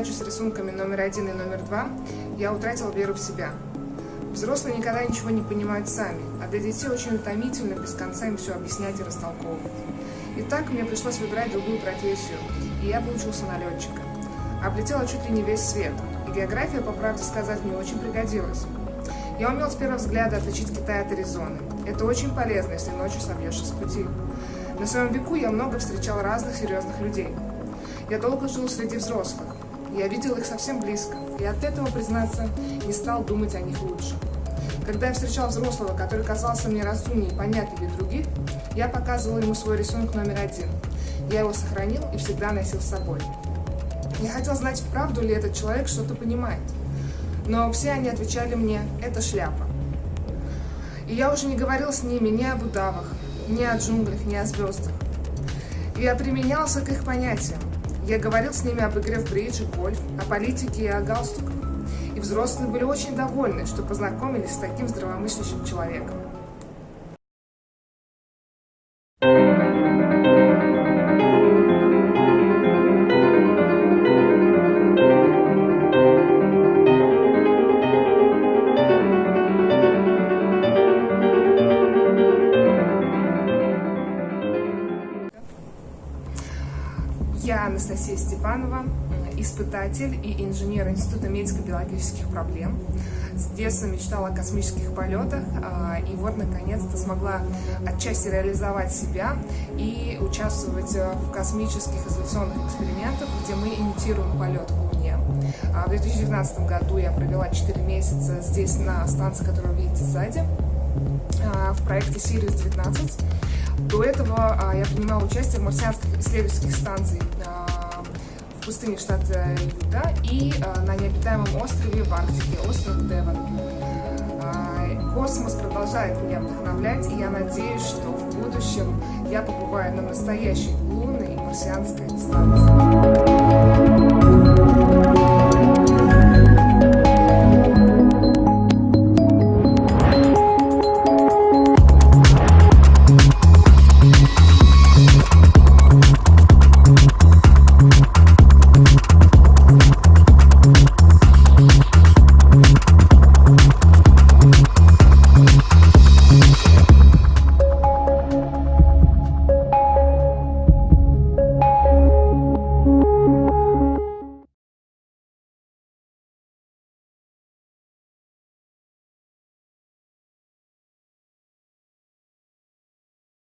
неудачу с рисунками номер один и номер два я утратила веру в себя. Взрослые никогда ничего не понимают сами, а для детей очень утомительно без конца им все объяснять и растолковывать. И так мне пришлось выбирать другую профессию, и я выучился на летчика. Облетела чуть ли не весь свет, и география, по правде сказать, мне очень пригодилась. Я умел с первого взгляда отличить Китай от Аризоны. Это очень полезно, если ночью собьешься с пути. На своем веку я много встречал разных серьезных людей. Я долго жил среди взрослых. Я видел их совсем близко, и от этого, признаться, не стал думать о них лучше. Когда я встречал взрослого, который казался мне разумнее и понятливее других, я показывал ему свой рисунок номер один. Я его сохранил и всегда носил с собой. Я хотел знать, правду ли этот человек что-то понимает. Но все они отвечали мне «это шляпа». И я уже не говорил с ними ни об удавах, ни о джунглях, ни о звездах. Я применялся к их понятиям. Я говорил с ними об игре в бридж и гольф, о политике и о галстуках. И взрослые были очень довольны, что познакомились с таким здравомыслящим человеком. Я Анастасия Степанова, испытатель и инженер Института медико-биологических проблем. С детства мечтала о космических полетах, а, и вот, наконец-то, смогла отчасти реализовать себя и участвовать в космических изоляционных экспериментах, где мы имитируем полет к Луне. А, в 2019 году я провела 4 месяца здесь, на станции, которую вы видите сзади, в проекте Сириус-19. До этого а, я принимала участие в марсианских исследовательских станциях а, в пустыне штата Юта и а, на необитаемом острове в Арктике, остров Девон. Космос продолжает меня вдохновлять, и я надеюсь, что в будущем я побываю на настоящей лунной и марсианской станции.